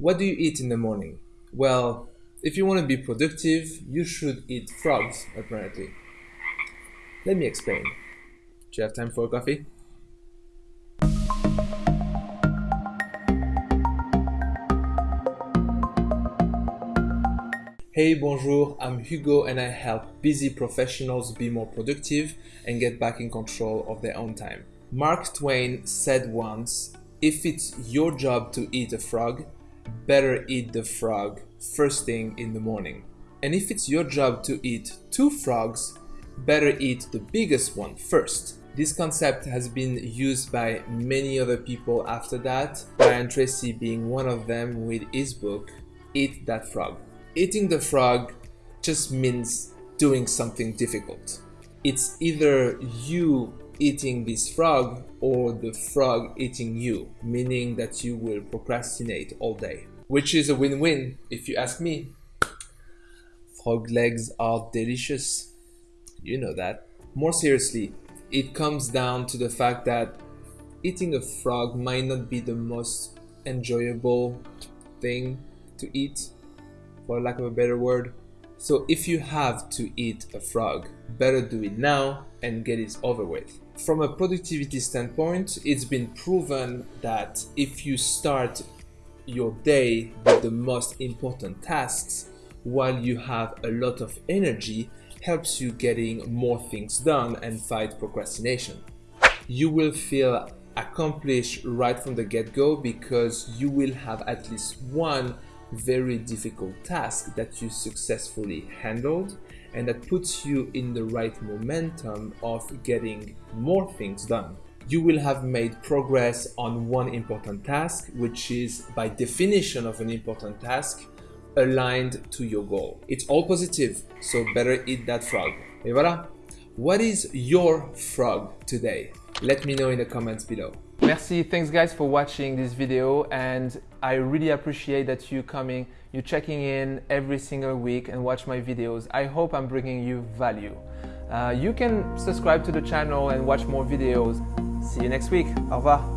What do you eat in the morning? Well, if you want to be productive, you should eat frogs, apparently. Let me explain. Do you have time for a coffee? Hey, bonjour, I'm Hugo and I help busy professionals be more productive and get back in control of their own time. Mark Twain said once, if it's your job to eat a frog, better eat the frog first thing in the morning. And if it's your job to eat two frogs, better eat the biggest one first. This concept has been used by many other people after that, Brian Tracy being one of them with his book, Eat That Frog. Eating the frog just means doing something difficult. It's either you eating this frog or the frog eating you, meaning that you will procrastinate all day. Which is a win-win if you ask me. Frog legs are delicious. You know that. More seriously, it comes down to the fact that eating a frog might not be the most enjoyable thing to eat for lack of a better word. So if you have to eat a frog, better do it now and get it over with. From a productivity standpoint, it's been proven that if you start your day with the most important tasks while you have a lot of energy helps you getting more things done and fight procrastination. You will feel accomplished right from the get-go because you will have at least one very difficult task that you successfully handled and that puts you in the right momentum of getting more things done. You will have made progress on one important task, which is by definition of an important task, aligned to your goal. It's all positive, so better eat that frog. Et voilà. What is your frog today? Let me know in the comments below. Merci, thanks guys for watching this video and I really appreciate that you coming, you checking in every single week and watch my videos. I hope I'm bringing you value. Uh, you can subscribe to the channel and watch more videos. See you next week. Au revoir.